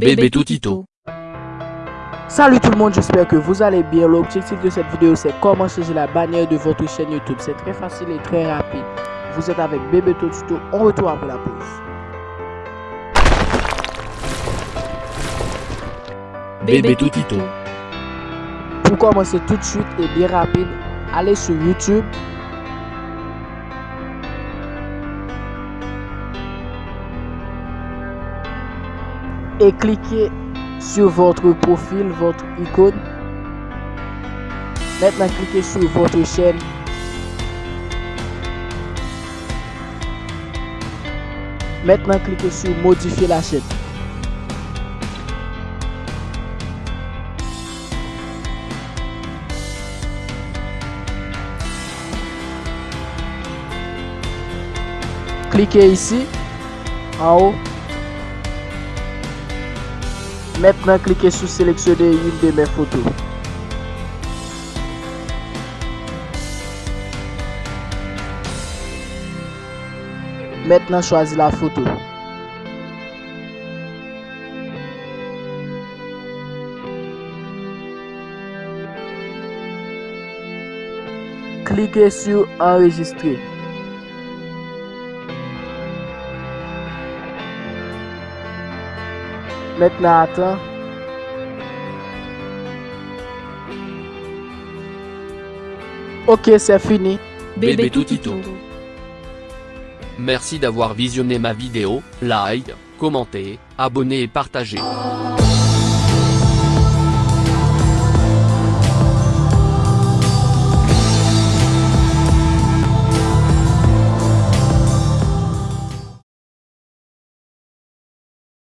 Bébé Toutito. Salut tout le monde, j'espère que vous allez bien. L'objectif de cette vidéo, c'est comment changer la bannière de votre chaîne YouTube. C'est très facile et très rapide. Vous êtes avec Bébé Toutito, on retourne après la pause. Bébé Toutito. Pour commencer tout de suite et bien rapide, allez sur YouTube. Et cliquez sur votre profil, votre icône. Maintenant, cliquez sur votre chaîne. Maintenant, cliquez sur modifier la chaîne. Cliquez ici, en haut. Maintenant, cliquez sur sélectionner une de mes photos. Maintenant, choisis la photo. Cliquez sur enregistrer. Maintenant, attends. Ok, c'est fini. Bébé Toutito. Merci d'avoir visionné ma vidéo, like, commentez, abonnez et partagez.